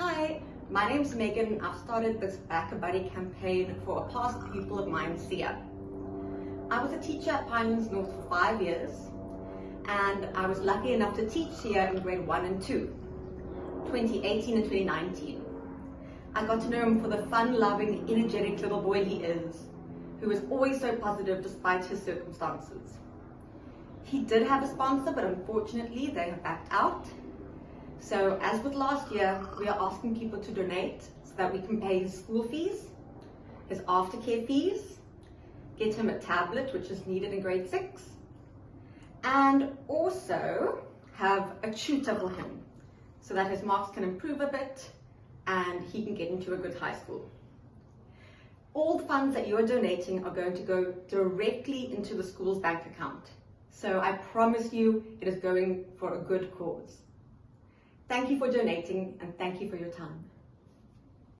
Hi, my name's Megan. And I've started this BackaBuddy campaign for a past pupil of mine, Sia. I was a teacher at Pinelands North for five years and I was lucky enough to teach Sia in grade one and two, 2018 and 2019. I got to know him for the fun-loving, energetic little boy he is, who is always so positive despite his circumstances. He did have a sponsor, but unfortunately they have backed out. So as with last year, we are asking people to donate so that we can pay his school fees, his aftercare fees, get him a tablet, which is needed in grade six, and also have a tutor for him so that his marks can improve a bit and he can get into a good high school. All the funds that you're donating are going to go directly into the school's bank account. So I promise you it is going for a good cause. Thank you for donating and thank you for your time.